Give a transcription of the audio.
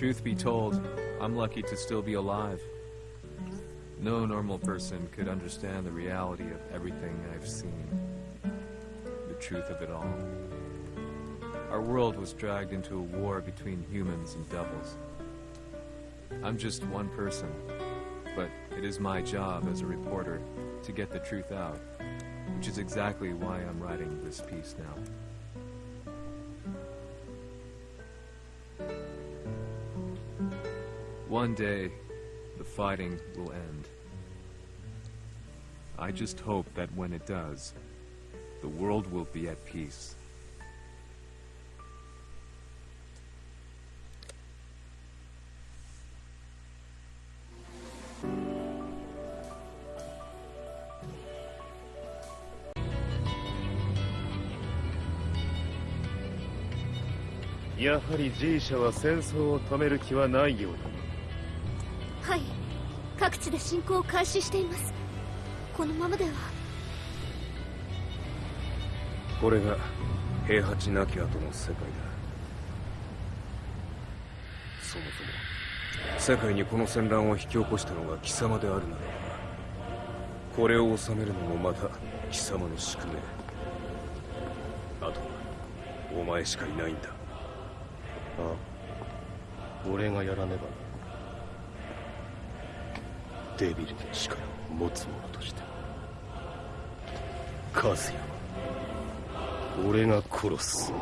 Truth be told, I'm lucky to still be alive. No normal person could understand the reality of everything I've seen. The truth of it all. Our world was dragged into a war between humans and devils. I'm just one person, but it is my job as a reporter to get the truth out, which is exactly why I'm writing this piece now. One day, the fighting will end. I just hope that when it does, the world will be at peace. やはり G 社は戦争を止める気はないようだ はい。各地で侵攻を開始しています。このままでは。これが平八なき後の世界だ。そもそも世界にこの戦乱を引き起こしたのが貴様であるならばこれを収めるのもまた貴様の宿命。あとはお前しかいないんだ。ああ。俺がやらねばデビルの力を持つ者として。和也は俺が殺す。